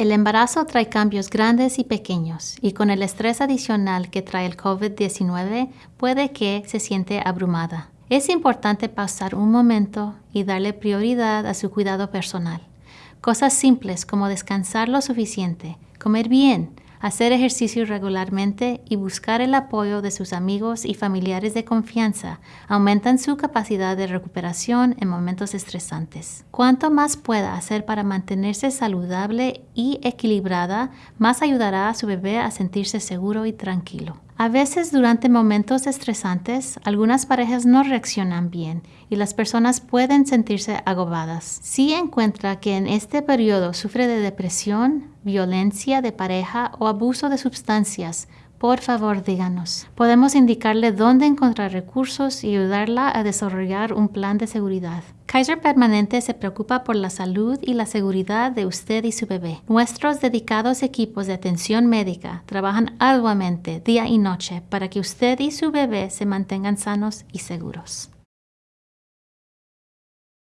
El embarazo trae cambios grandes y pequeños y con el estrés adicional que trae el COVID-19 puede que se siente abrumada. Es importante pasar un momento y darle prioridad a su cuidado personal. Cosas simples como descansar lo suficiente, comer bien, hacer ejercicio regularmente y buscar el apoyo de sus amigos y familiares de confianza aumentan su capacidad de recuperación en momentos estresantes. Cuanto más pueda hacer para mantenerse saludable y equilibrada, más ayudará a su bebé a sentirse seguro y tranquilo. A veces durante momentos estresantes, algunas parejas no reaccionan bien y las personas pueden sentirse agobadas. Si encuentra que en este periodo sufre de depresión, violencia de pareja o abuso de sustancias, por favor díganos. Podemos indicarle dónde encontrar recursos y ayudarla a desarrollar un plan de seguridad. Kaiser Permanente se preocupa por la salud y la seguridad de usted y su bebé. Nuestros dedicados equipos de atención médica trabajan arduamente día y noche para que usted y su bebé se mantengan sanos y seguros.